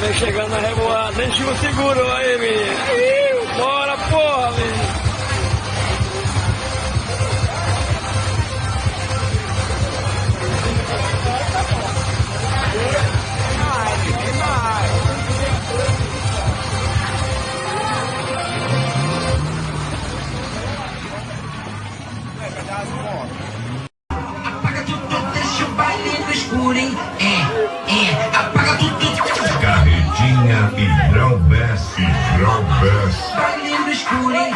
vem chegando na revoada. Vem Chico seguro aí, menino. Bora, porra, menino. Apaga tudo, deixa o baile no escuro, hein? E Grau-Bess e Grau-Bess. baile no escuro, hein?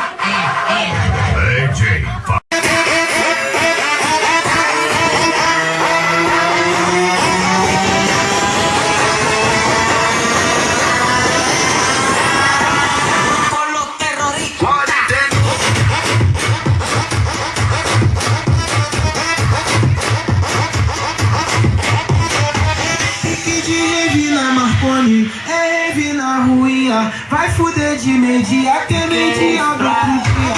É rave na ruinha. Vai fuder de meio-dia até meio-dia do outro dia.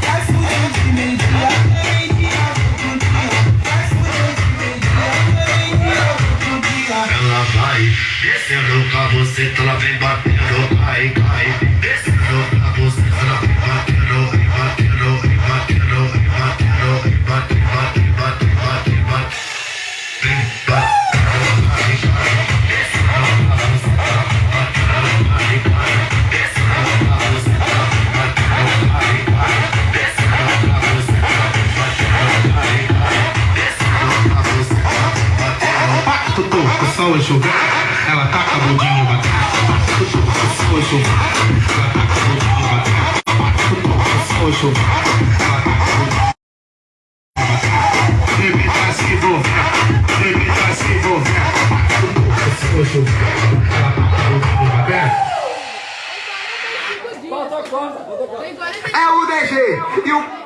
Vai fuder de meio-dia até meio-dia do outro dia. Vai fuder de meio-dia até meio-dia do outro dia. Ela vai descendo pra você, ela vem batendo, cai, cai. Descendo Tutu, o sol enxugar, ela taca a bundinha batata. O sol enxugar, ela taca a bundinha batata. O sol enxugar, ela taca a bundinha batata. Bebê tá se envolvendo, bebê tá se envolvendo. O sol enxugar, ela taca a bundinha batata. Bota a conta, bota a conta. É o DG e o